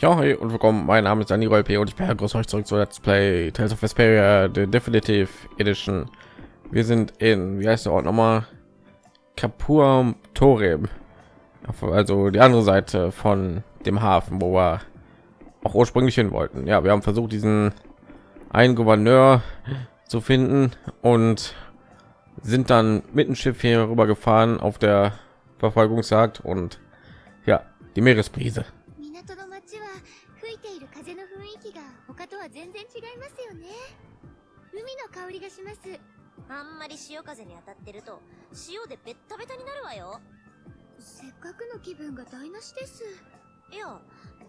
Ja, hey und willkommen. Mein Name ist Dani P. und ich begrüße euch zurück zu Let's Play Tales of Vesperia, the Definitive Edition. Wir sind in, wie heißt der Ort nochmal? Kapur Torem. Also die andere Seite von dem Hafen, wo wir auch ursprünglich hin wollten. Ja, wir haben versucht, diesen einen Gouverneur zu finden und sind dann mit dem Schiff hier rüber gefahren auf der Verfolgungsjagd und ja, die Meeresbrise. 全然違いますよね海の香りがしますあんまり潮風に当たってると塩でベッタベタになるわよせっかくの気分が台無しですいや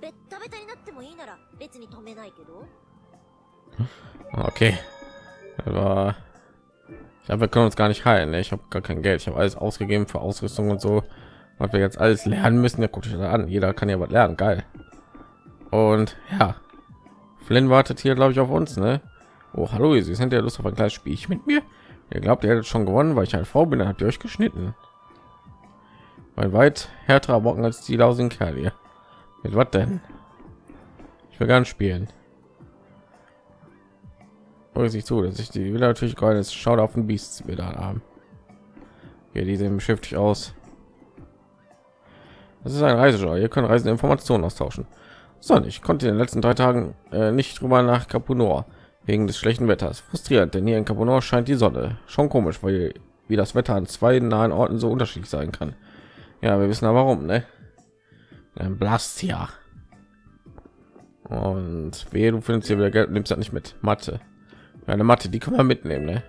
ベッタベタになってもいいなら別に止めないけど Okay. Aber ich glaube, wir können uns gar nicht heilen. ne? Ich habe gar kein Geld. Ich habe alles ausgegeben für Ausrüstung und so. Was wir jetzt alles lernen müssen. Ja, guckt euch das an. Jeder kann ja was lernen. Geil. Und ja, Flynn wartet hier, glaube ich, auf uns. Ne? Oh, hallo, Sie sind ja Lust auf ein kleines Spielchen mit mir. Ihr glaubt, ihr hättet schon gewonnen, weil ich eine Frau bin. Dann habt ihr euch geschnitten. Weil weit härterer Bocken als die lausigen Kerl hier. Mit was denn? Ich will gar nicht spielen. Hol sich zu, dass ich die will natürlich gerade schaut auf den Beasts wieder haben. Hier, die sehen beschäftigt aus. Das ist ein Reiseschau. Ihr könnt Reisen Informationen austauschen. So, ich konnte in den letzten drei Tagen äh, nicht drüber nach Capunor wegen des schlechten Wetters. Frustrierend, denn hier in Capunor scheint die Sonne. Schon komisch, weil wie das Wetter an zwei nahen Orten so unterschiedlich sein kann. Ja, wir wissen aber warum, ne? Ein Blastia. Und wehe, du findest hier wieder Geld, nimmst das nicht mit. Mathe. Eine Matte, die kann man mitnehmen, ne?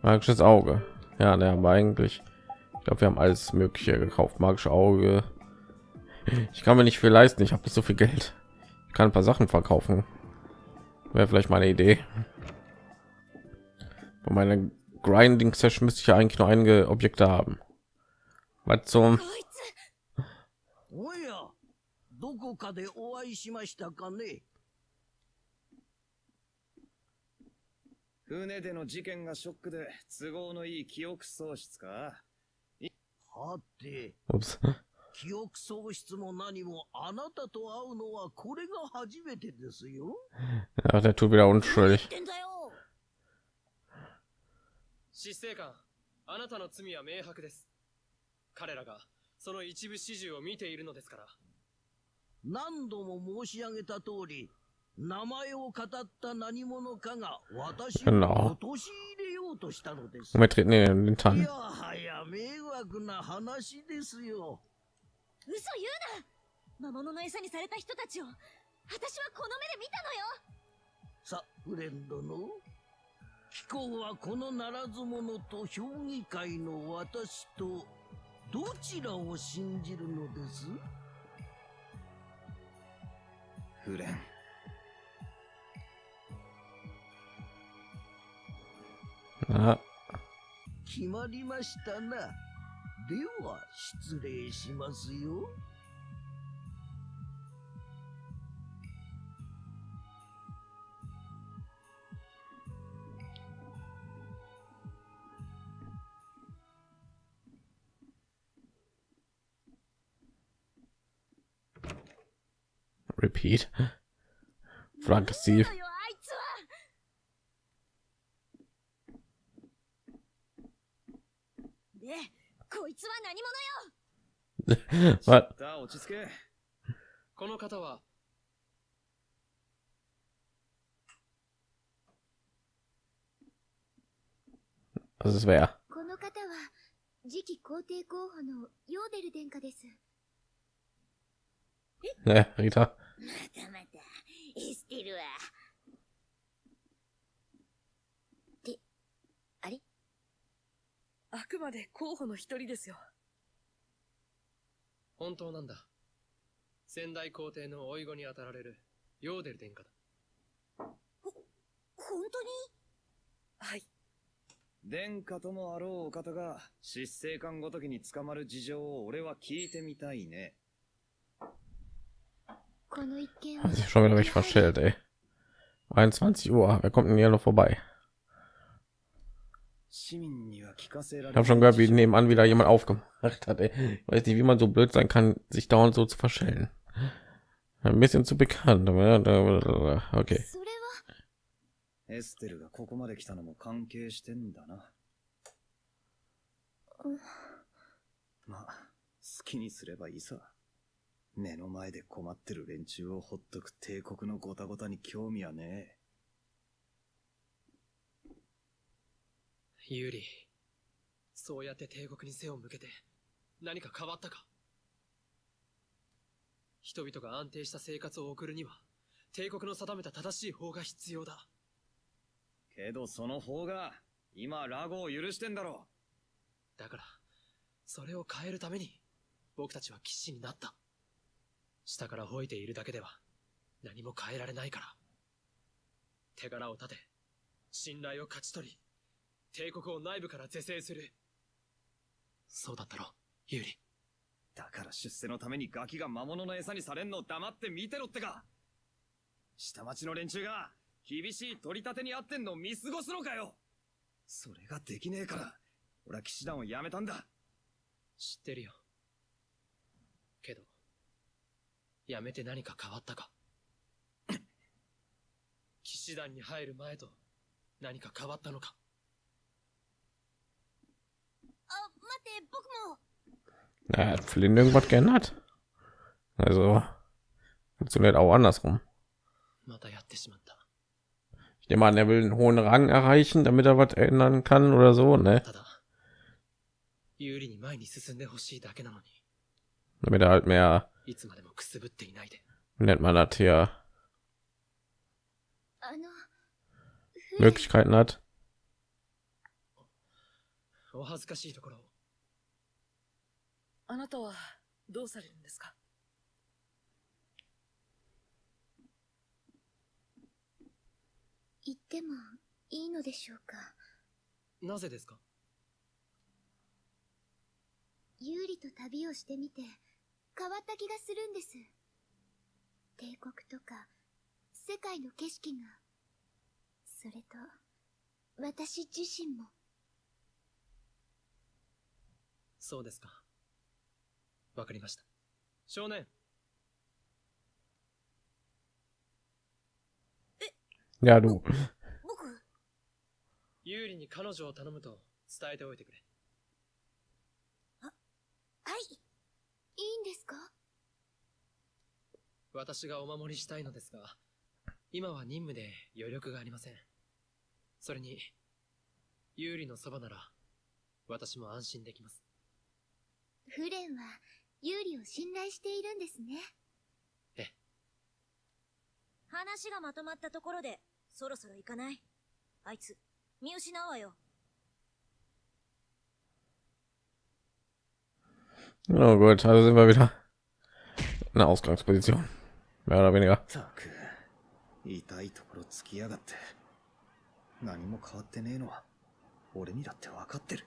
Magisches Auge. Ja, ne, aber eigentlich, ich glaube, wir haben alles Mögliche gekauft. Magische Auge Ich kann mir nicht viel leisten. Ich habe nicht so viel Geld. Ich kann ein paar Sachen verkaufen. Wäre vielleicht meine Idee. Bei meiner Grinding Session müsste ich ja eigentlich nur einige Objekte haben. Was zum? おや、どこかでお会いしましたかね船での事件がショックで都合のいい記憶喪失かはて、 Ups. 記憶喪失も何もあなたと会うのはこれが初めてですよ。Ja, der tut wieder unschuldig. 言ってんだよ執政官あなたの罪は明白です彼らがその一部始終を見ているのですから何度も申し上げた通り、名前を語った何者かが私を.陥れようとしたのです。い.やはや迷惑な話ですよ。嘘言うな。魔物の餌にされた人たちを私はこの目で見たのよ。さ、フレンドの？貴公はこのならず者と評議会の私とどちらを信じるのです？フレン。Ja, 決まりましたな。では、失礼しますよ。 repeat. Frank Steve. こいつは何者よ？あ落ち着け。この方は?この方は次期皇帝候補のヨーデル殿下です。Ne, Rita. またまたエステルはってあれあくまで候補の一人ですよ。本当なんだ先代皇帝の甥子に当たられるヨーデル殿下だ本当に？はい。殿下ともあろうお方が執政官ごときに捕まる事情を俺は聞いてみたいねこの一件は Hat sich schon wieder richtig verstellt, ey. 21 Uhr. Wer kommt denn hier noch vorbei? Ich habe schon gehört, wie nebenan wieder jemand aufgemacht hat. Ey. Ich weiß nicht, wie man so blöd sein kann, sich dauernd so zu verstellen. Ein bisschen zu bekannt, aber okay. それはエステルがここまで来たのも関係してんだな。まあ、好きにすればいいさ。目の前で困ってる連中をほっとく帝国のごたごたに興味はね ユーリそうやって帝国に背を向けて何か変わったか人々が安定した生活を送るには帝国の定めた正しい法が必要だえ。けどその方が、今ラゴを許してんだろ。だからそれを変えるために僕たちは騎士になった下から吠えているだけでは何も変えられないから手柄を立て信頼を勝ち取り帝国を内部から是正する。そうだったろユーリ。だから出世のためにガキが魔物の餌にされんのを黙って見てろってか。下町の連中が厳しい取り立てにあってんのを見過ごすのかよ。それができねえから、俺は騎士団を辞めたんだ。知ってるよ。けどやめて何か変わったか。騎士団に入る前と何か変わったのか Na, hat Flynn irgendwas geändert? Also funktioniert auch andersrum. またやってしまった。 Ich nehme an, er will einen hohen Rang erreichen, damit er was ändern kann oder so, ne? ただ、有利に前に進んでほしいだけなのに、 Damit er halt mehr, いつまでもくすぶっていないで。 wie nennt man das hier, あのフレン Möglichkeiten hat. お恥ずかしいところを、 あなたはどうされるんですか？言ってもいいのでしょうか？なぜですか？有利と旅をしてみて変わった気がするんです。帝国とか世界の景色が。それと私自身も。そうですか。わかりました。少年、Ja, du. 僕、有利に彼女を頼むと伝えておいてくれ。はい。いいんですか？私がお守りしたいのですが、今は任務で余力がありません。それに、有利のそばなら、私も安心できます。フレンは有利を信頼しているんですね話がまとまったところで、そろそろ行かない？あいつ、見失うわよ。Oh gut, also sind wir wieder in der Ausgangsposition. Mehr oder weniger. 痛いところつきやがって。何も変わってねえのは、俺にだって分かってる。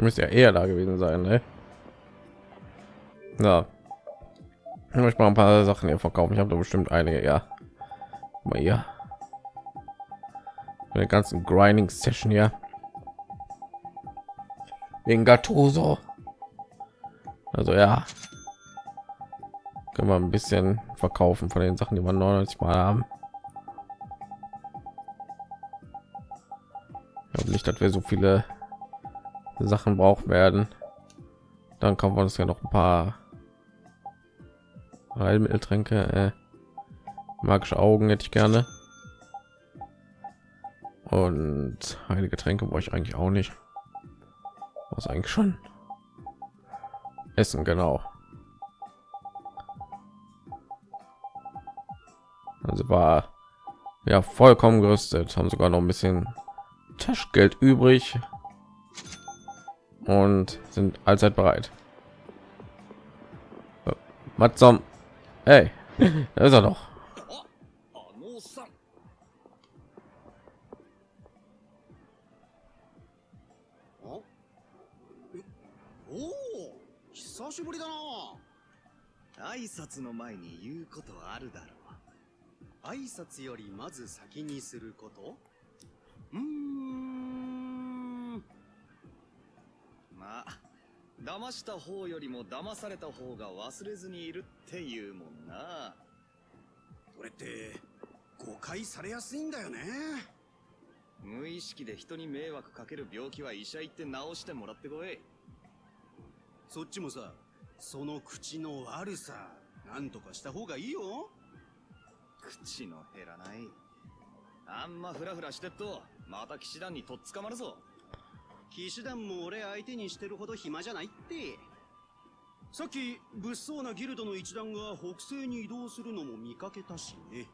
Müsste ja eher da gewesen sein, ne? Ja. Ich möchte mal ein paar Sachen hier verkaufen. Ich habe da bestimmt einige, ja. Mal hier. Den ganzen Grinding Session hier. Wegen Gattuso. Also ja. Können wir ein bisschen verkaufen von den Sachen, die wir 99 mal haben. Ich glaube nicht, dass wir so viele Sachen brauchen werden. Dann kaufen wir uns ja noch ein paar Heilmitteltränke. Äh, magische Augen hätte ich gerne. Und heilige Tränke brauche ich eigentlich auch nicht. Was eigentlich schon? Essen, genau. Also war Ja, vollkommen gerüstet. Haben sogar noch ein bisschen Taschgeld übrig und sind allzeit bereit. Matzom, hey, da ist er doch. あのおっさんおお久しぶりだな挨拶の前に言うことあるだろ挨拶よりまず先にすること騙した方よりも騙された方が忘れずにいるっていうもんな。それって誤解されやすいんだよね。無意識で人に迷惑かける病気は医者行って治してもらってこい。そっちもさその口の悪さなんとかした方がいいよ。口の減らない。あんまフラフラしてっとまた騎士団にとっ捕まるぞ騎士団も俺相手にしてるほど暇じゃないって。さっき物騒なギルドの一団が北西に移動するのも見かけたしね。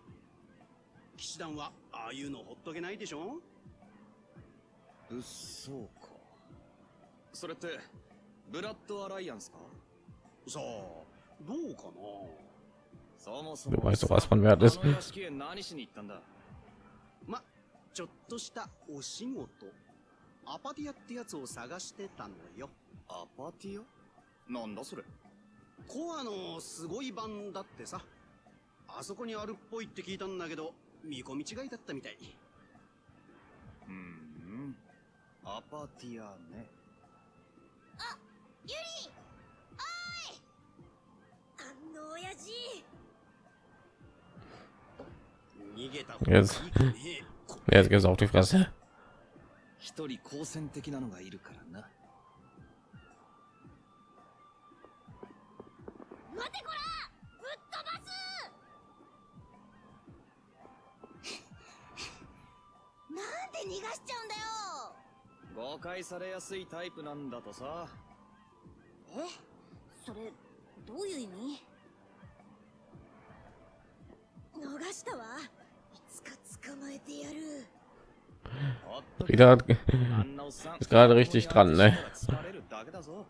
騎士団はああいうのほっとけないでしょ？物騒か。それってブラッドアライアンスか？さあどうかな？そもそ Du も weißt doch, was von Wert ist. 何しに行ったんだ？まちょっとしたお仕事アパティアってやつを探してたのよ。アパティア？なんだそれ。コアのすごい版だってさ。あそこにあるっぽいって聞いたんだけど見込み違いだったみたい。うん。アパティアね。ユリおーい！あの親父。逃げた方がいい Jetzt, かね。Jetzt geht's auf die Fresse. 一人好戦的なのがいるからな。待てこら！ぶっ飛ばす！なんで逃がしちゃうんだよ！誤解されやすいタイプなんだとさ。え？それどういう意味？逃したわ。いつか捕まえて Wieder あんなおっさん ist gerade richtig dran, ne? 疲れるだだぞ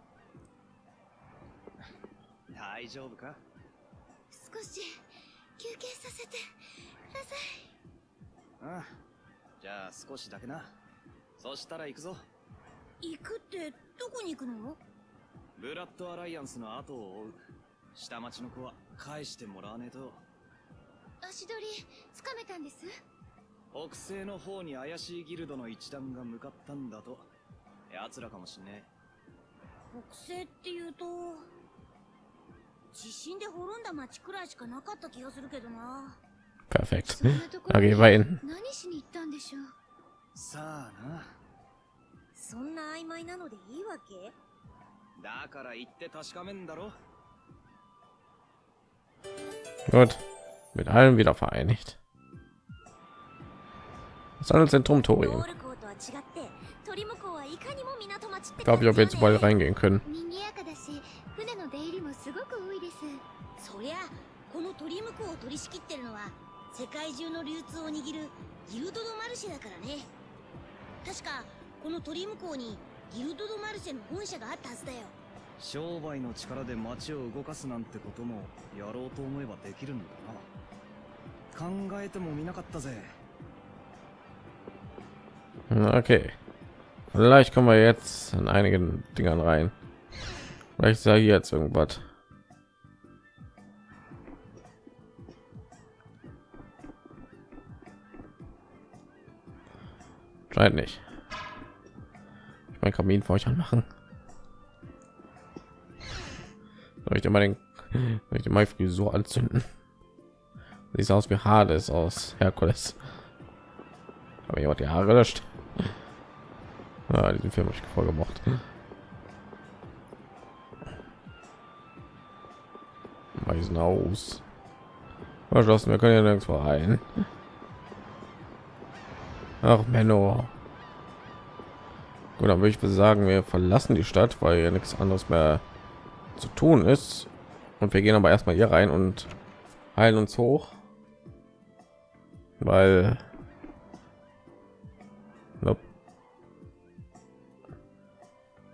大丈夫か少し休憩させてくださいああじゃあ少しだけなそしたら行くぞ行くってどこに行くのブラッドアライアンスの後を追う下町の子は返してもらわねえと足取りつかめたんです北西の方に怪しいギルドの一団が向かったんだと奴らかもしんね北西っていうと地震で滅んだ町くらいしかなかった気がするけどな。Gehen wir hin. 何しに行ったんでしょう？えさあな。そんな曖昧なのでいいわけ？だから行って確かめんだろ。Gut. Mit allen wieder vereinigt. Handelszentrum Tori. Ich glaube, ich habe jetzt bald reingehen können. 世界中の流通を握るギルド・ド・マルシェだからね確かこのトリムうにギルド・ド・マルシェの本社があったはずだよ商売の力で街を動かすなんてこともやろうと思えばできるんだな考えてもみなかったぜ Okay. Vielleicht kommen wir jetzt in einigen Dingern rein. Vielleicht sage ich jetzt irgendwas. Scheint nicht. Ich mein Kaminfeuer machen. Soll ich mal den, dir mal Frisur anzünden? Sieht aus wie Hades aus Herkules. Aber jemand die Haare gelöscht. Ja, diesen Film habe ich voll gemocht. Weisen aus. Verschlossen, wir können ja nirgendwo rein. Ach, Menno. Gut, dann würde ich sagen, wir verlassen die Stadt, weil ja nichts anderes mehr zu tun ist. Und wir gehen aber erstmal hier rein und heilen uns hoch. weil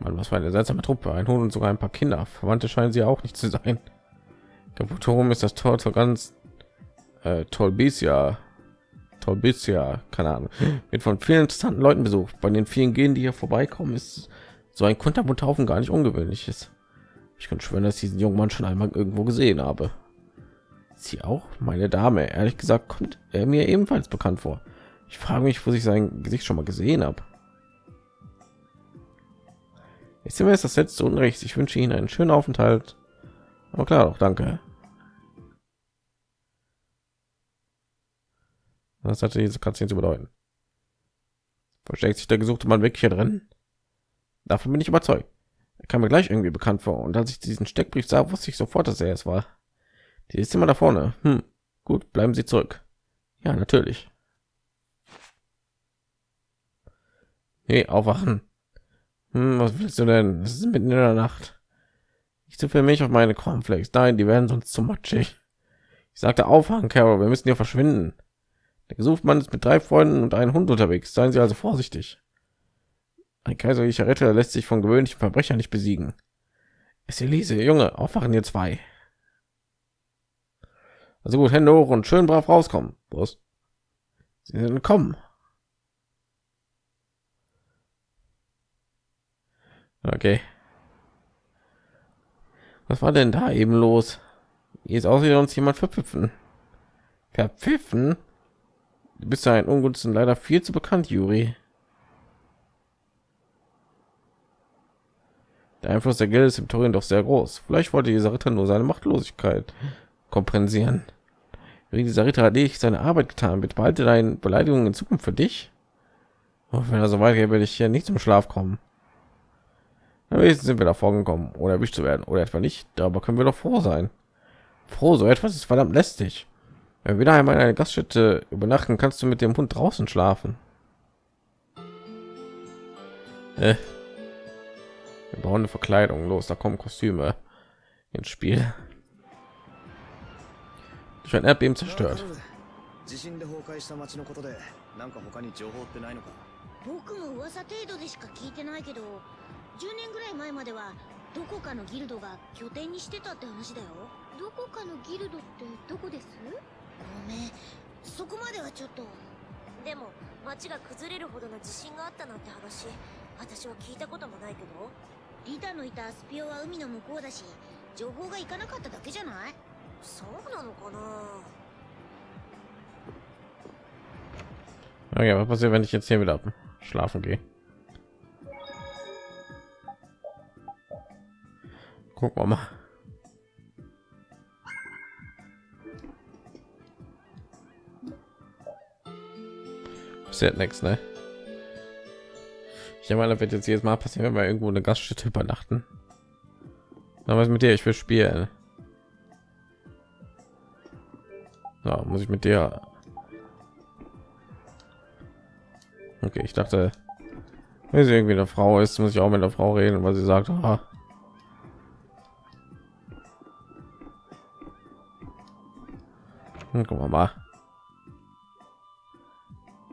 Mann, was für eine seltsame Truppe. Ein Hund und sogar ein paar Kinder. Verwandte scheinen sie auch nicht zu sein. Kaputorum ist das Tor zur ganz äh, Tolbisia. Tolbisia, keine Ahnung. Wird von vielen interessanten Leuten besucht. Bei den vielen Gehen, die hier vorbeikommen, ist so ein Kunterbundhaufen gar nicht ungewöhnlich ist. Ich kann schwören, dass ich diesen jungen Mann schon einmal irgendwo gesehen habe. Sie auch, meine Dame. Ehrlich gesagt kommt er mir ebenfalls bekannt vor. Ich frage mich, wo ich sein Gesicht schon mal gesehen habe. Ich mir jetzt das letzte Unrecht. Ich wünsche Ihnen einen schönen Aufenthalt. Aber klar, doch danke. Was hatte diese Katze zu bedeuten? Versteckt sich der gesuchte Mann wirklich hier drin? Davon bin ich überzeugt. Er kam mir gleich irgendwie bekannt vor. Und als ich diesen Steckbrief sah, wusste ich sofort, dass er es war. Die ist immer da vorne. Hm. Gut, bleiben Sie zurück. Ja, natürlich. Hey, aufwachen. Hm, was willst du denn? Es ist mitten in der Nacht. Ich zu für mich auf meine Cornflakes. Nein, die werden sonst zu matschig. Ich sagte aufwachen, Carol. Wir müssen hier verschwinden. Der Gesuchtmann ist mit drei Freunden und einem Hund unterwegs. Seien Sie also vorsichtig. Ein kaiserlicher Ritter lässt sich von gewöhnlichen Verbrechern nicht besiegen. Es Elise, Junge, aufwachen ihr zwei. Also gut, Hände hoch und schön brav rauskommen. Was? Sie sind kommen. Okay. Was war denn da eben los? Hier ist außerdem uns jemand verpfiffen. Verpfiffen? Du bist ein Ungunsten leider viel zu bekannt, Juri. Der Einfluss der Gilde ist im Turin doch sehr groß. Vielleicht wollte dieser Ritter nur seine Machtlosigkeit kompensieren. Wie dieser Ritter hat ich seine Arbeit getan. Bitte behalte deine Beleidigungen in Zukunft für dich. Oh, wenn er so weit geht, werde ich hier nicht zum Schlaf kommen Wenigstens sind wir davor gekommen, oder erwischt zu werden, oder etwa nicht. Darüber können wir doch froh sein. Froh, so etwas ist verdammt lästig. Wenn wir wieder einmal in einer Gaststätte übernachten, kannst du mit dem Hund draußen schlafen. Äh. Wir bauen eine Verkleidung los, da kommen Kostüme ins Spiel. Ich ein Erdbeben zerstört. 地震で崩壊した町のことでなんか他に情報ってないのか僕も噂程度でしか聞いてないけど 10年ぐらい前まではどこかのギルドが拠点にしてたって話だよ。どこかのギルドってどこです？ごめんそこまではちょっと。でも町が崩れるほどの地震があったなんて話私は聞いたこともないけど。リタのいたスピオは海の向こうだし情報がいかなかっただけじゃない？そうなのかな？Okay, was passiert, wenn ich jetzt hier wieder schlafen gehe? Gucken wir mal. Passiert nichts, ne? Ich meine, wird jetzt jedes Mal passieren, wenn wir irgendwo eine Gaststätte übernachten. Na, was mit dir? Ich will spielen. Ja, muss ich mit dir? Okay, ich dachte, wenn sie irgendwie eine Frau ist, muss ich auch mit der Frau reden, weil sie sagt, ah. Hm, gucken wir mal.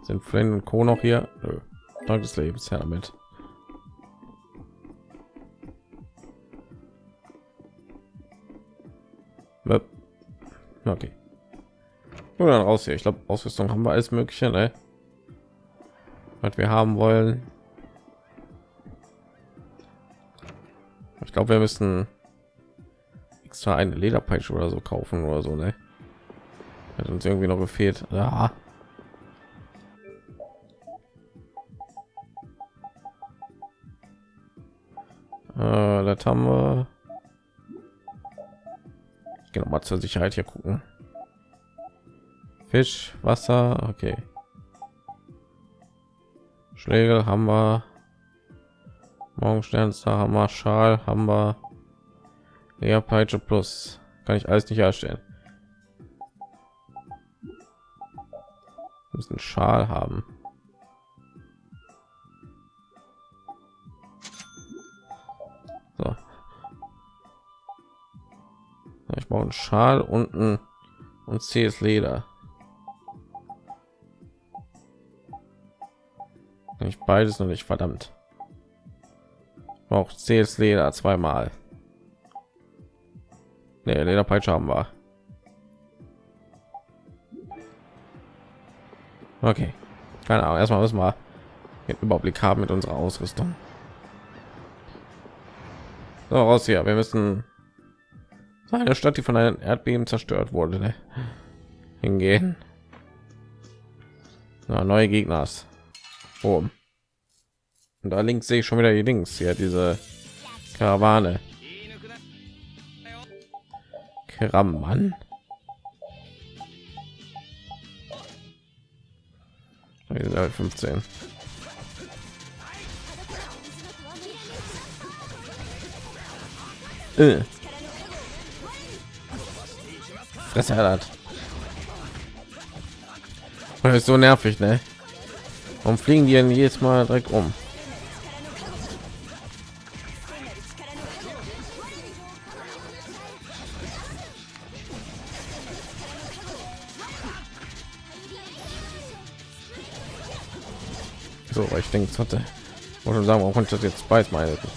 Sind Flynn und Co. noch hier? Nö. Dank des Lebens, her damit. Okay. Nur dann raus hier. Ich glaube, Ausrüstung haben wir alles Mögliche, ne? Was wir haben wollen. Ich glaube, wir müssen extra eine Lederpeitsche oder so kaufen oder so, ne? Hat uns irgendwie noch gefehlt. Ja. Äh, das haben wir. Ich gehe noch mal zur Sicherheit hier gucken. Fisch, Wasser, okay. Schlägel haben wir. Morgensternstar haben wir, Schal haben wir. Ja, Peitsche plus. Kann ich alles nicht herstellen. Schal haben. So. Ich brauche einen Schal unten und zähes Leder. Nicht beides noch nicht verdammt. Auch zähes Leder zweimal. Nee, Lederpeitsche haben wir. Okay. Keine Ahnung erstmal müssen wir den Überblick haben mit unserer Ausrüstung. So, raus hier. Wir müssen eine Stadt die von einem Erdbeben zerstört wurde ne? hingehen. Na, neue Gegners. Oben. Und da links sehe ich schon wieder die Links hier diese Karawane. Krammann Level 15 äh. Fresse hat. Das ist so nervig, ne? Warum fliegen die denn jedes Mal direkt um? denkt hatte. Wollte sagen, warum konnte ich das jetzt beides mal helfen?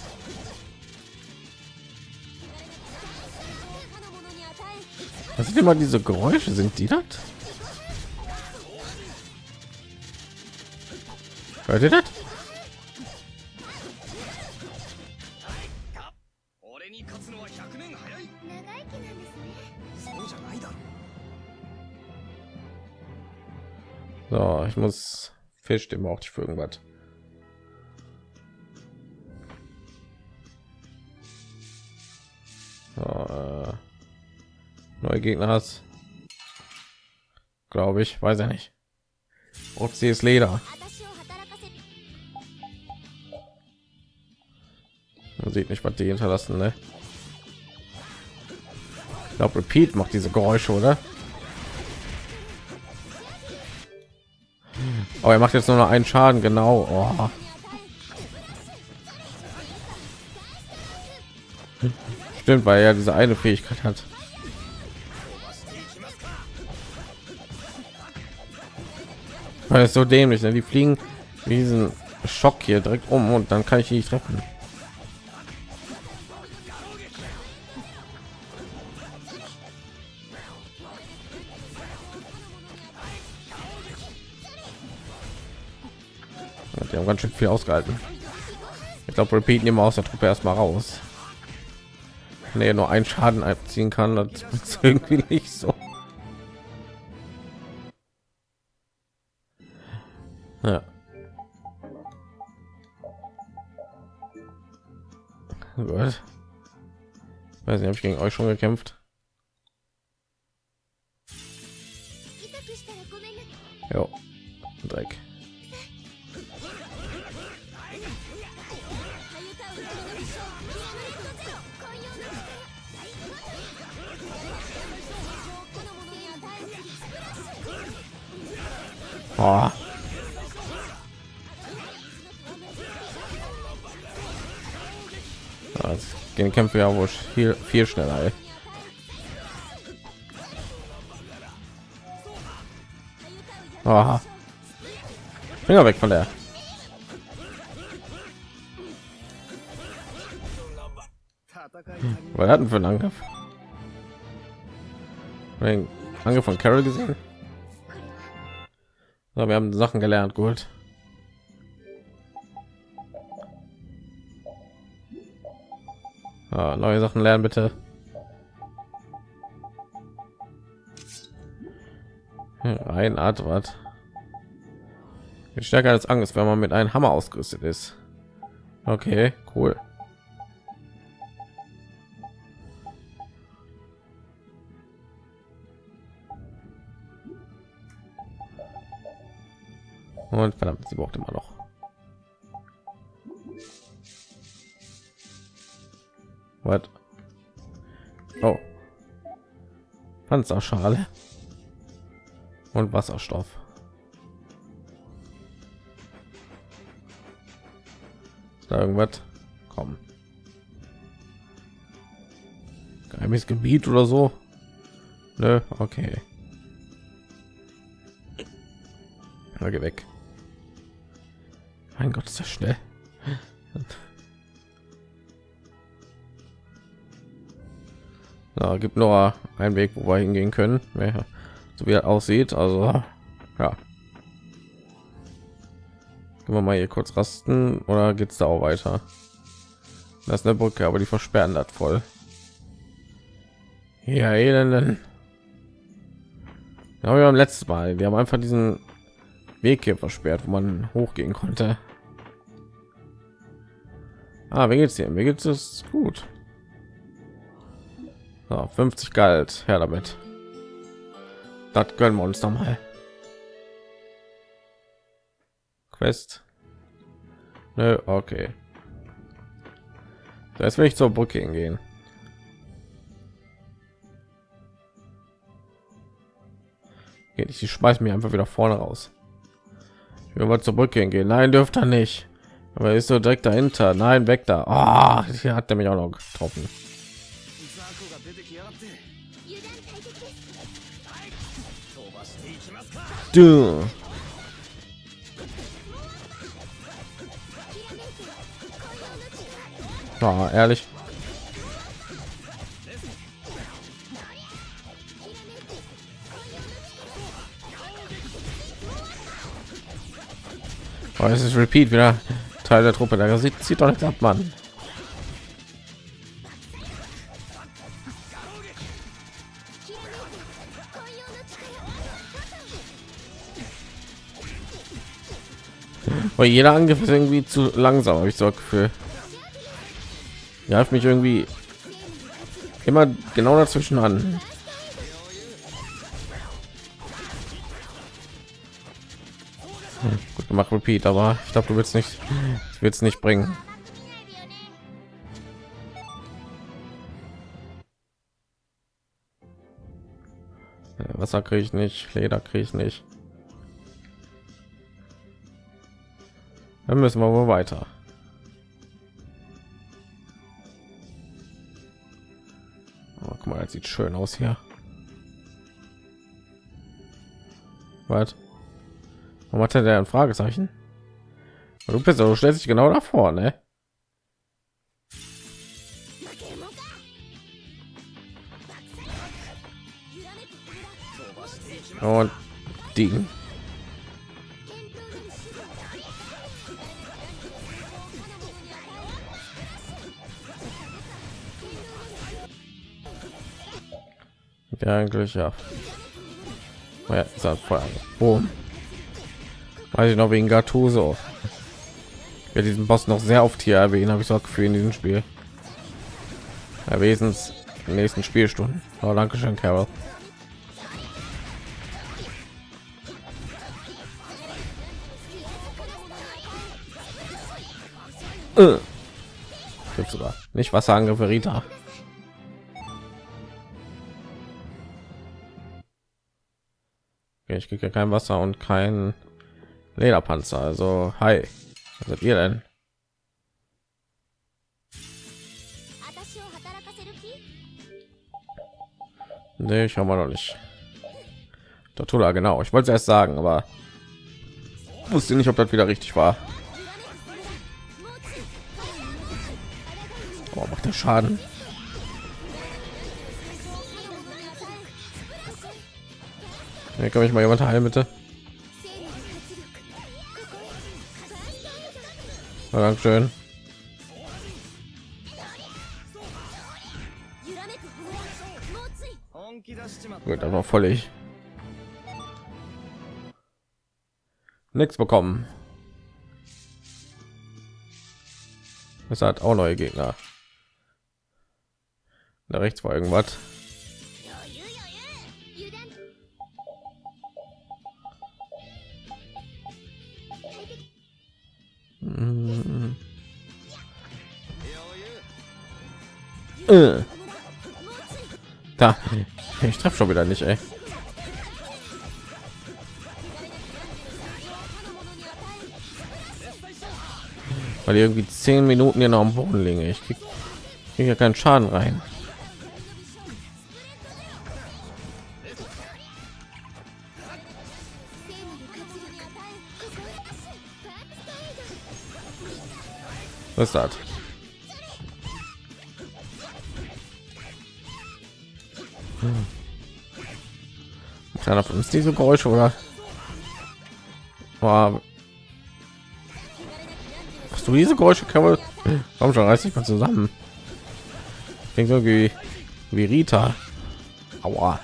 Was sind immer diese Geräusche? Sind die das? Hört ihr das? So, ich muss Fisch dem brauchte ich für irgendwas. neue Gegner hast. Glaube ich, weiß ja nicht. Ob sie ist Leder. Man sieht nicht, was die hinterlassen, ne? Ich glaube, Repeat macht diese Geräusche, oder? Oh, er macht jetzt nur noch einen Schaden, genau. Oh. Stimmt, weil er diese eine Fähigkeit hat. Weil es so dämlich, ne? die fliegen diesen Schock hier direkt um und dann kann ich nicht treffen. Ja, Die haben ganz schön viel ausgehalten. Ich glaube, Repeat nehmen wir aus der Truppe erstmal raus. Nee, nur einen Schaden abziehen kann, das ist irgendwie nicht so. Ja. Gut. Weiß nicht, habe ich gegen euch schon gekämpft? Jo. Dreck. Oh. あ。Jetzt gehen Kämpfe ja wohl viel, viel schneller. Ey. Aha. Finger weg von der. Was hatten für einen Angriff? Den Angriff von Carol gesehen? So, wir haben Sachen gelernt, gut. Ah, neue Sachen lernen bitte. Ein Art was stärker als Angst, wenn man mit einem Hammer ausgerüstet ist. Okay, cool. Und verdammt, sie braucht immer noch. Was? Oh. Panzerschale. Und Wasserstoff. Ist da irgendwas? Komm. Geheimes Gebiet oder so? Nö, okay. Na, geh weg. Mein Gott, ist das schnell. Da gibt nur einen Weg, wo wir hingehen können, so wie er aussieht. Also ja. Gehen wir mal hier kurz rasten oder geht's da auch weiter? Das ist eine Brücke, aber die versperren das voll. Ja, elenden. Ja, wir haben letztes Mal, wir haben einfach diesen Weg hier versperrt, wo man hochgehen konnte. Ah, wie geht's dir? Mir geht es gut. So, 50 Geld, her damit. Das gönnen wir uns noch mal. Quest. Nö, okay. Jetzt will ich zur Brücke hingehen. Geht nicht, ich schmeiß mir einfach wieder vorne raus. Ich will mal zur Brücke hingehen. Nein, dürft er nicht. Aber ist so direkt dahinter. Nein, weg da. Oh, hier hat er mich auch noch getroffen. Du. Oh, ehrlich. Oh, es ist Repeat wieder Teil der Truppe. Da sieht, sieht doch nicht ab, Mann. Weil jeder Angriff ist irgendwie zu langsam, habe ich so Gefühl. Greift mich irgendwie immer genau dazwischen an. Hm, gut gemacht, Repeat, aber ich glaube, du willst nicht, willst nicht bringen. Wasser kriege ich nicht, Leder kriege ich nicht. Dann müssen wir wohl weiter. Oh, guck mal, das sieht schön aus hier. Was? Warum hat er ein Fragezeichen? Du bist du stellst dich genau davor, ne? Und die Ja, eigentlich ja. Oh ja, ist halt. Boom. Weiß ich noch wegen Gattuso. Ja, diesen Boss noch sehr oft hier erwähnen, habe ich so für in diesem Spiel. Ja, wesens in nächsten Spielstunden. Oh, danke schön, Carol. Äh. Gibt sogar nicht Wasserangriffe Rita. Ich kriege kein Wasser und kein Lederpanzer. Also, hi. Was seid ihr denn? Nee, ich habe noch nicht. Tortula, genau. Ich wollte erst sagen, aber wusste nicht, ob das wieder richtig war. Oh, macht der Schaden. Hier kann ich mal jemand heilen, bitte. Ja, Dankeschön. Gut, dann war voll ich. Nichts bekommen. Es hat auch neue Gegner. Da rechts war irgendwas. Äh. Da, ich treffe schon wieder nicht, ey. Weil irgendwie zehn Minuten hier noch am Boden liegen. Ich krieg, krieg ja keinen Schaden rein. Was ist das? Hm. Keiner von uns diese Geräusche oder? Boah. Hast du diese Geräusche, Carol? Warum schon reiß ich mal zusammen? Klingt irgendwie wie Rita. Aua.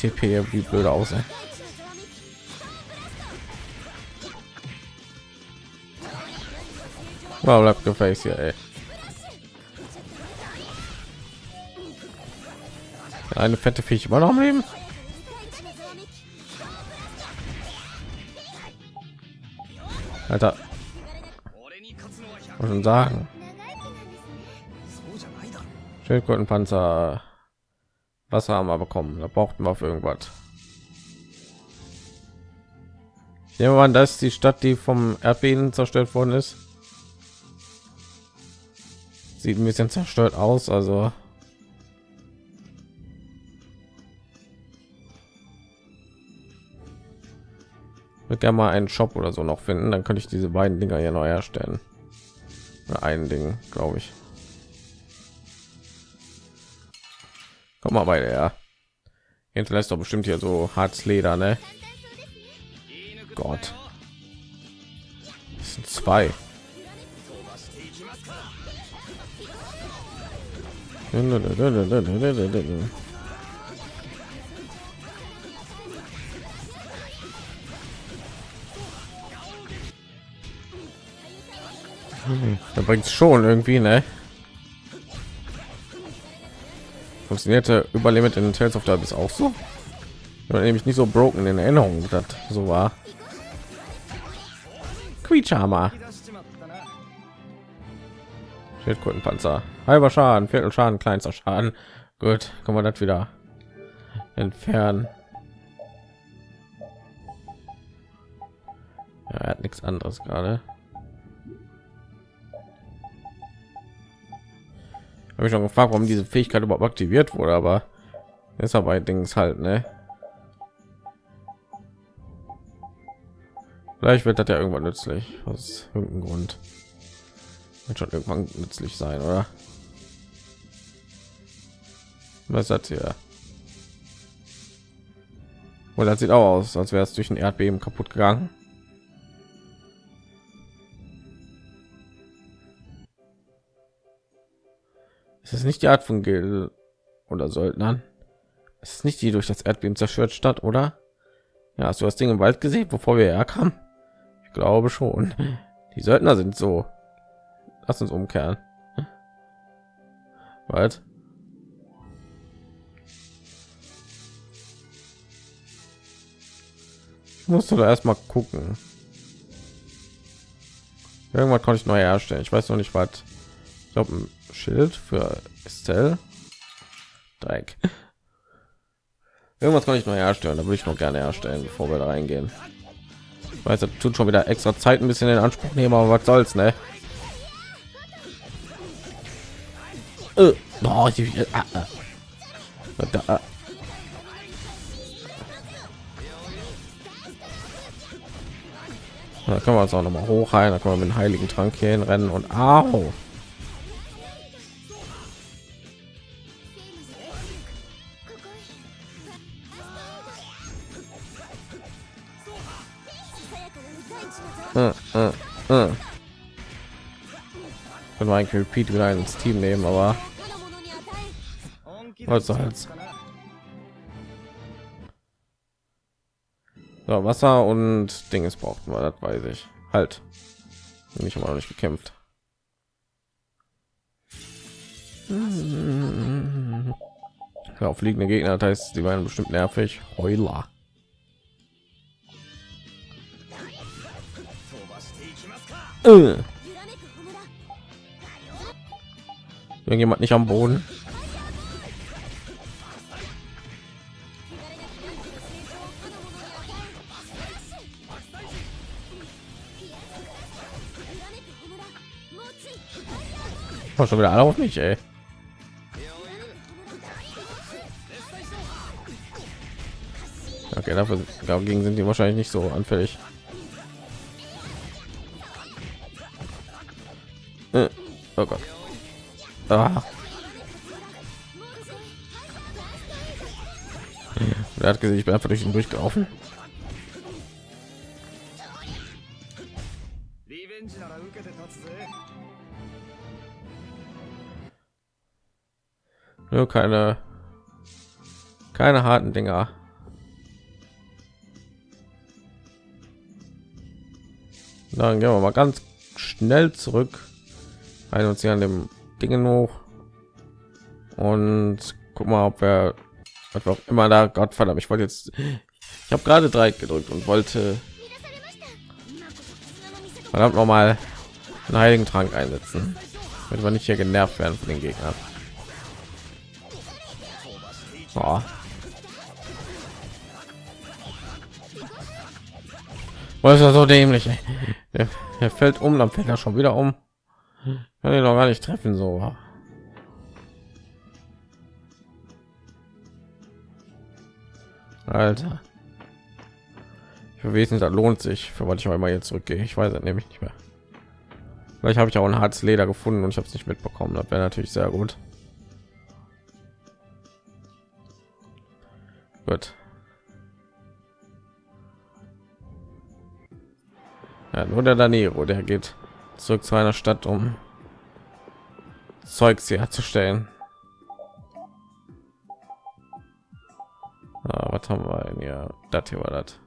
TP wie blöd aus. Ey. Wow, bleibt gefällt hier, ey. Eine fette Viech immer noch am Leben. Alter. Muss schon sagen. Schildkrötenpanzer. Wasser haben wir bekommen. Da brauchten wir auf irgendwas. Nehmen wir an, das ist die Stadt, die vom Erdbeben zerstört worden ist. Sieht ein bisschen zerstört aus, also würde gerne mal einen Shop oder so noch finden, dann könnte ich diese beiden Dinger hier neu herstellen. Ein Ding, glaube ich. Komm mal bei der. Hinterlässt doch bestimmt hier so hartes Leder, ne? Gott. Das sind zwei. Da bringt schon irgendwie, ne? Funktionierte Überlimit in Tales of Abyss auch so? Ja, nämlich nicht so broken in Erinnerung, das so war. Quietschhammer. Schildkrötenpanzer. Halber Schaden, Viertel Schaden, kleinster Schaden. Gut, kann man das wieder entfernen. Ja, er hat nichts anderes gerade. Habe ich schon gefragt warum diese fähigkeit überhaupt aktiviert wurde aber ist aber dings halt ne? Vielleicht wird das ja irgendwann nützlich aus irgendeinem grund. Wird schon irgendwann nützlich sein oder? Was hat hier das sieht auch aus als wäre es durch ein erdbeben kaputt gegangen Es ist nicht die Art von Gil oder Söldnern. Es ist nicht die durch das Erdbeben zerstört Stadt, oder? Ja, hast du das Ding im Wald gesehen, bevor wir herkamen? Ich glaube schon. Die Söldner sind so. Lass uns umkehren. Was? musst du da erstmal gucken. Irgendwas konnte ich neu herstellen. Ich weiß noch nicht, was. Ich glaube, Schild für Estelle. Dreieck. Irgendwas kann ich noch herstellen, da würde ich noch gerne herstellen, bevor wir da reingehen. Ich weiß, das tut schon wieder extra Zeit ein bisschen in Anspruch nehmen, aber was soll's, ne? Äh, oh, ich, äh, äh. Da, äh. Da können wir uns auch noch mal hoch rein, da können wir mit dem heiligen Trank hier rennen und au. Äh, äh, äh. Können wir eigentlich Repeat wieder ins Team nehmen, aber was soll's. So, Wasser und Dinges brauchten wir, das weiß ich. Halt. Ich habe noch nicht gekämpft. Ja, fliegende Gegner, das heißt, die waren bestimmt nervig. Heuler. Äh. Irgendjemand nicht am Boden. Oh, schon wieder alle auf mich, ey. Okay, dafür dagegen sind die wahrscheinlich nicht so anfällig. Oh Gott. Ah. Er hat gesehen, ich bin einfach durch ihn durchgelaufen. Nur keine, keine harten Dinger. Dann gehen wir mal ganz schnell zurück. Ein uns hier an dem Dingen hoch und guck mal, ob wir was immer da. Gott verdammt, ich wollte jetzt. Ich habe gerade drei gedrückt und wollte verdammt noch mal einen heiligen Trank einsetzen, damit wir nicht hier genervt werden von den Gegnern. Oh. Was ist das so dämlich? er fällt um, dann fällt er schon wieder um. Kann ihn noch gar nicht treffen so. Alter. Für wesentlich das lohnt sich, für was ich auch immer jetzt zurückgehe. Ich weiß es nämlich nicht mehr. Vielleicht habe ich auch ein hartes Leder gefunden und ich habe es nicht mitbekommen. Das wäre natürlich sehr gut. Gut. Ja, nur der Danero, der geht zurück zu einer Stadt, um Zeugs herzustellen. Ah, was haben wir denn hier? Das hier war das.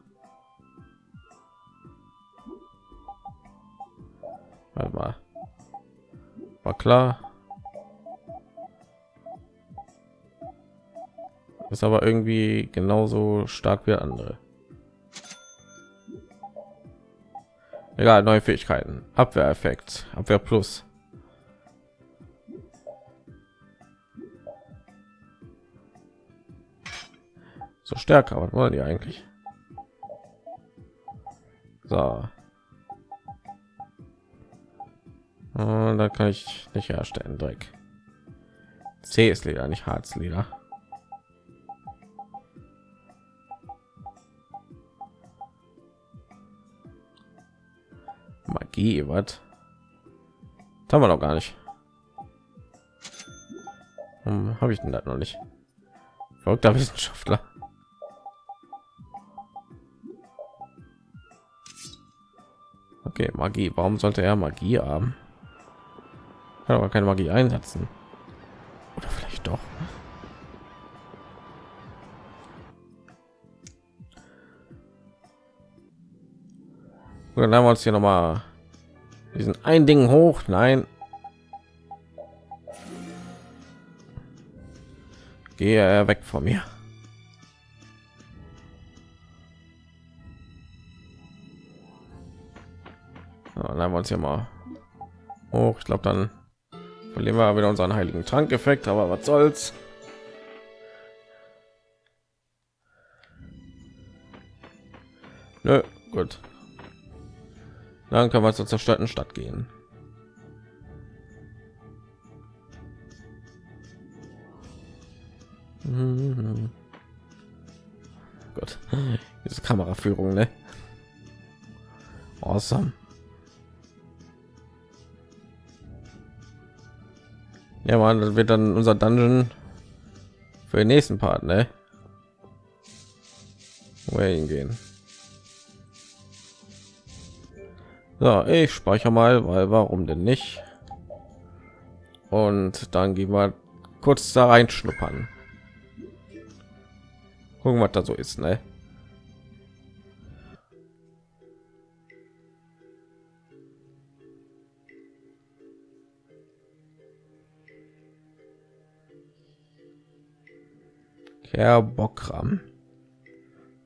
Warte mal. War klar. Ist aber irgendwie genauso stark wie andere. Egal, neue Fähigkeiten. Abwehreffekt, Abwehr plus. So stärker, was wollen die eigentlich? So. Und da kann ich nicht herstellen, Dreck. C ist Leder, nicht Harzleder. Magie, was? Haben wir noch gar nicht. Hm, Habe ich denn das noch nicht? Verrückter Wissenschaftler. Okay, Magie. Warum sollte er Magie haben? Kann aber keine Magie einsetzen. Oder vielleicht doch. Und dann haben wir uns hier noch mal diesen ein Ding hoch. Nein. Gehe weg von mir. Dann haben wir uns hier mal hoch. Ich glaube, dann verlieren wir wieder unseren heiligen Trank-Effekt, aber was soll's. Nö, gut. Dann können wir zur zerstörten Stadt gehen. Gott, diese Kameraführung, ne? Awesome. Ja, man, das wird dann unser Dungeon für den nächsten Part, ne? Wo wir hingehen. So, ich speichere mal, weil warum denn nicht? Und dann gehen wir kurz da reinschnuppern. Gucken, was da so ist, ne? Kerbokram.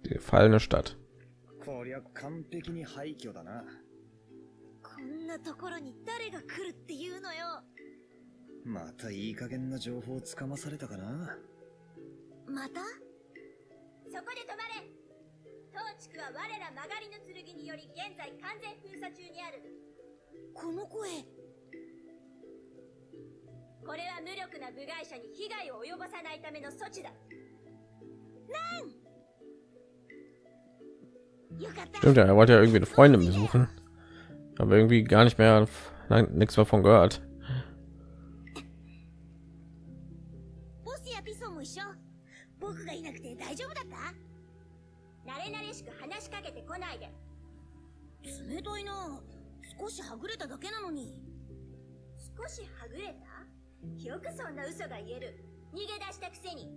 Die gefallene Stadt. ところに誰が来るっていうのよ。またいい加減な情報をつかまされたかな。また？そこで止まれ。当地区は我ら曲がりの剣により現在完全封鎖中にある。この声。これは無力な部外者に被害を及ぼさないための措置だ。なん！Stimmt ja, er wollte ja irgendwie eine Freundin besuchen. habe irgendwie gar nicht mehr nichts mehr von gehört なれなれしく話しかけてこないで冷たいな少しはぐれただけなのに少しはぐれたよくそんな嘘が言える逃げ出したくせに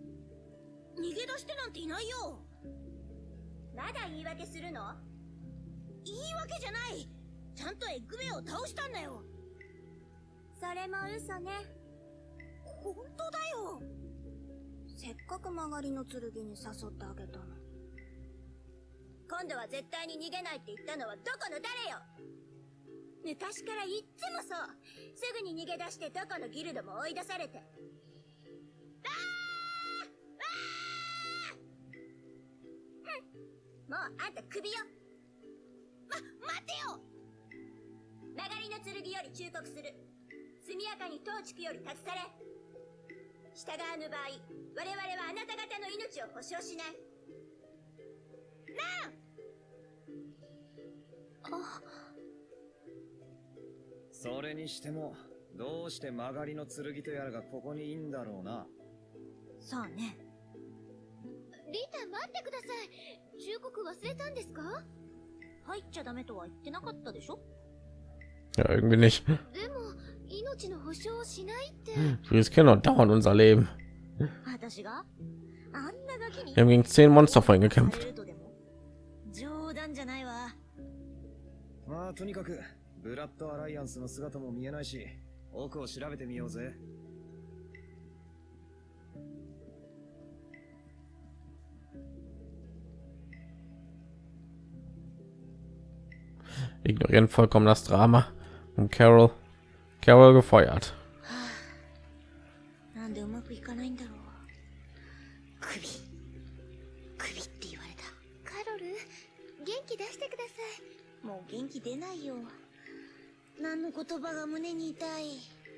逃げ出してなんていないよまだ言い訳するの言い訳じゃないちゃんとエッグベイを倒したんだよ。それも嘘ね。本当だよ。せっかく曲がりの剣に誘ってあげたの今度は絶対に逃げないって言ったのはどこの誰よ。昔からいっつもそう。すぐに逃げ出してどこのギルドも追い出されて。あああもうあんた首よ。ま待てよ。曲がりの剣より忠告する。速やかに当地区より立ち去れ。従わぬ場合我々はあなた方の命を保証しない。なあ。それにしてもどうして曲がりの剣とやらがここにいいんだろうな。さあね。リタ待ってください。忠告忘れたんですか？入っちゃダメとは言ってなかったでしょ？Ja, irgendwie nicht. Freeze und dauern unser Leben. Wir haben gegen zehn Monster vorhin gekämpft. Ignorieren vollkommen das Drama. und Carol Carol gefeuert.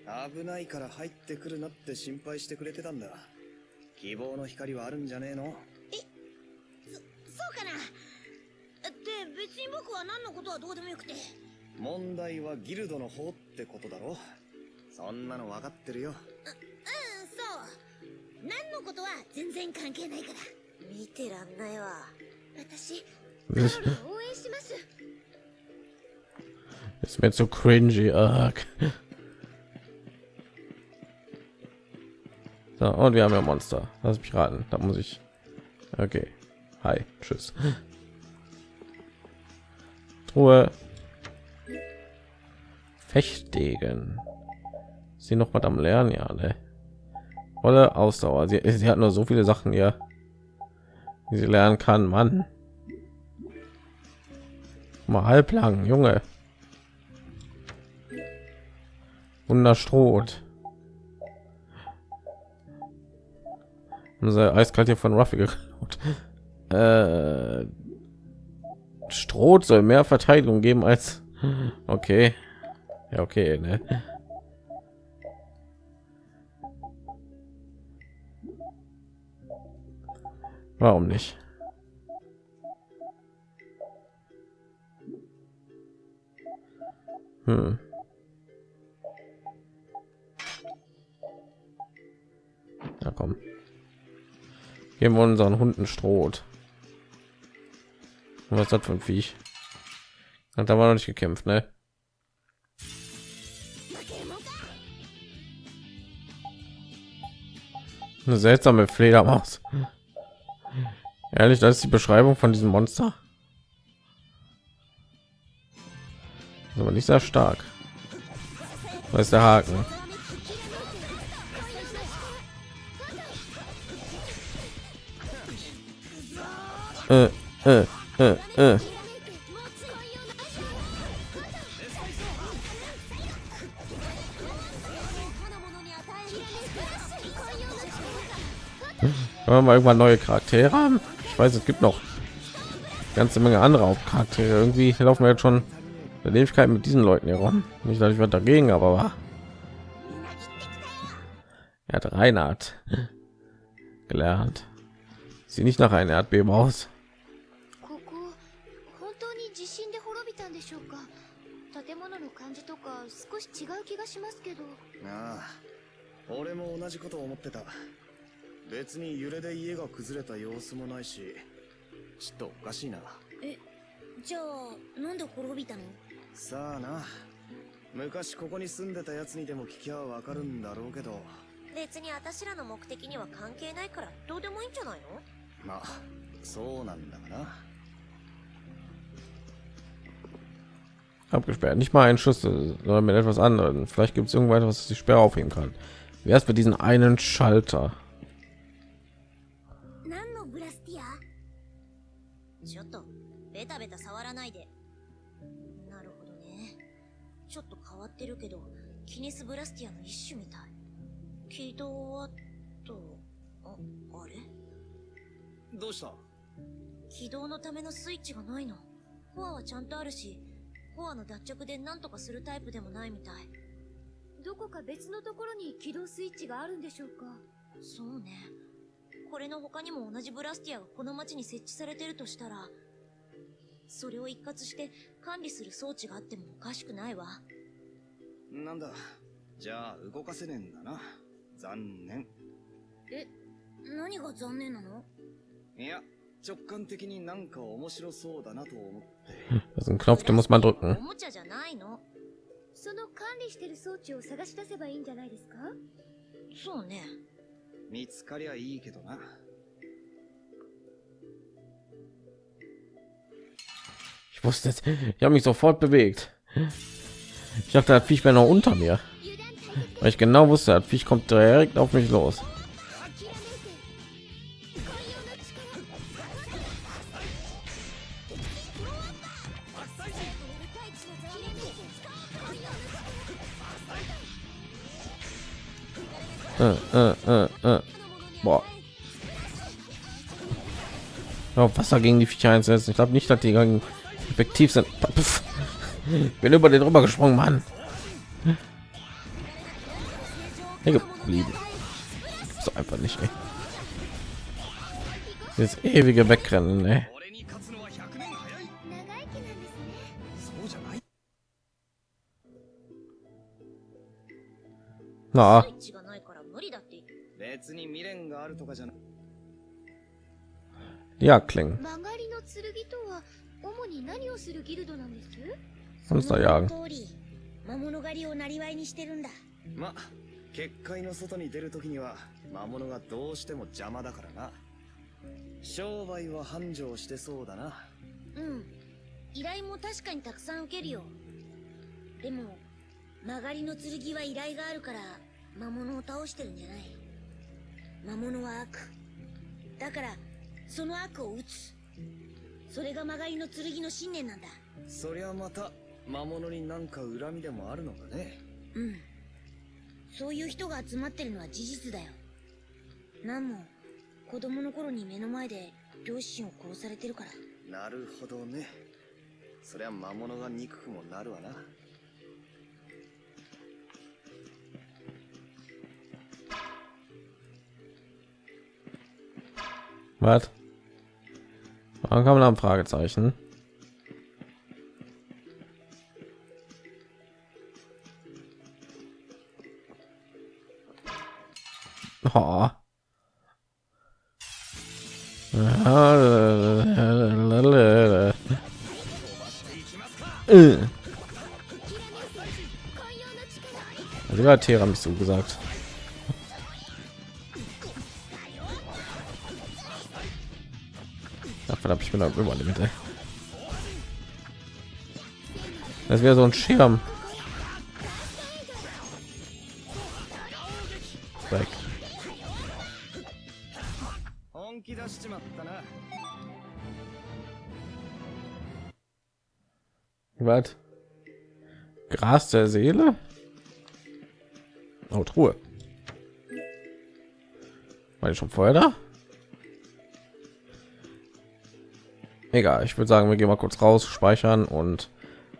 危ないから入ってくるなって心配してくれてたんだ。希望の光はあるんじゃねえの？えそうかな。で別に僕は何のことはどうでもよくて。問題はギルドの方ってことだろそんなの分かってるようんそう何のことは全然関係ないから見てらんないわ私 Das カロルを応援します ist mir zu cringy. Arg. So, und wir haben ja Monster. Lass mich raten. Da muss ich. Okay. Hi. Tschüss. Truhe. Fechtdegen. Sie noch was am Lernen, ja, ne? Volle Ausdauer. Sie, sie hat nur so viele Sachen hier, die sie lernen kann. Mann. Mal halblang, Junge. Wunderstroht. Unser eiskalt hier von Ruffy geklaut. Äh, Stroh soll mehr Verteidigung geben als. Okay. Ja, okay, ne? Warum nicht? Hm. Ja, komm. Geben wir unseren Hunden Stroh. Was für ein Viech? Hat aber noch nicht gekämpft, ne? Eine seltsame Fledermaus. Ehrlich, das ist die Beschreibung von diesem Monster. Ist aber nicht sehr stark. Was ist der Haken? Äh, äh, äh, äh. Wollen wir mal irgendwann neue Charaktere haben? Ich weiß, es gibt noch ganze Menge andere Hauptcharaktere. Irgendwie laufen wir jetzt schon eine Ewigkeit mit diesen Leuten hier rum. Nicht, dass ich was dagegen, aber war. Er hat Reinhard gelernt. Sieht nicht nach einem Erdbeben aus. 別に揺れで家が崩れた様子もないしちょっとおかしいなえじゃあなんで滅びたのさあな昔ここに住んでたやつにでも聞きゃわかるんだろうけど別に私らの目的には関係ないからどうでもいいんじゃないのまあそうなんだがな abgesperrt nicht mal ein Schlüssel sondern mit etwas anderem vielleicht gibt es irgendwas was die Sperre aufheben kann wer ist für diesen einen Schalter ってるけどキネスブラスティアの一種みたい。起動はとああれ？どうした？起動のためのスイッチがないの。コアはちゃんとあるしコアの脱着で何とかするタイプでもないみたい。どこか別のところに起動スイッチがあるんでしょうか？そうね。これの他にも同じブラスティアがこの町に設置されてるとしたらそれを一括して管理する装置があってもおかしくないわなんだ。じゃあ動かせねえんだな。残念。え何が残念なの？いや直感的になんか面白そうだなと思って。das ist ein Knopf den muss man drücken おもちゃじゃないの。その管理してる装置を探し出せばいいんじゃないですか？そうね。見つかりゃいいけどな。ich wusste es ich habe mich sofort bewegt ich dachte das Viech wäre noch unter mir weil ich genau wusste das Viech kommt direkt auf mich los Äh, äh, äh, äh. Boah. Ja, Wasser gegen die Viecher einsetzen. Ich glaube nicht, dass die gegen effektiv sind. Puff Ich bin über den rüber gesprungen, Mann. Hier geblieben. So einfach nicht. Ey. Das ewige Wegrennen. Ey. 俺に勝つのは100年早い長生きなんですねそうじゃない Na, スイッチがないから無理だって言って別に未練があるとかじゃな ja, klingen. 曲がりの剣とは主に何をするギルドなんです Monster jagen. その通り魔物狩りをなりわいにしてるんだま結界の外に出るときには魔物がどうしても邪魔だからな商売は繁盛してそうだなうん依頼も確かにたくさん受けるよでも曲がりの剣は依頼があるから魔物を倒してるんじゃない魔物は悪だからその悪を打つそれが曲がりの剣の信念なんだそりゃまた魔物になんか恨みでもあるのかね？うん。そういう人が集まってるのは事実だよ。なんも子供の頃に目の前で両親を殺されてるから。なるほどね。そりゃ魔物が憎くもなるわな。Was? Warum kann man am Fragezeichen? Terra mich so gesagt. Ach, verdammt, ich bin da immer Limit. Ey. Das wäre so ein Schirm. Was? Gras der Seele? Truhe. War ich schon vorher da? Egal, ich würde sagen, wir gehen mal kurz raus, speichern und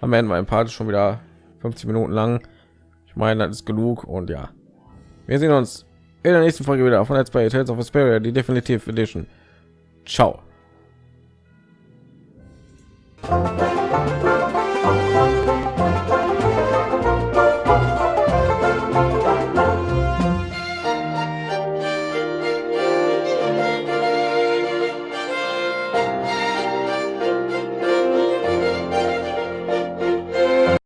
am Ende mein Part ist schon wieder 50 Minuten lang. Ich meine, das ist genug und ja. Wir sehen uns in der nächsten Folge wieder von Let's Play Tales of Asperia, die Definitive Edition. Ciao.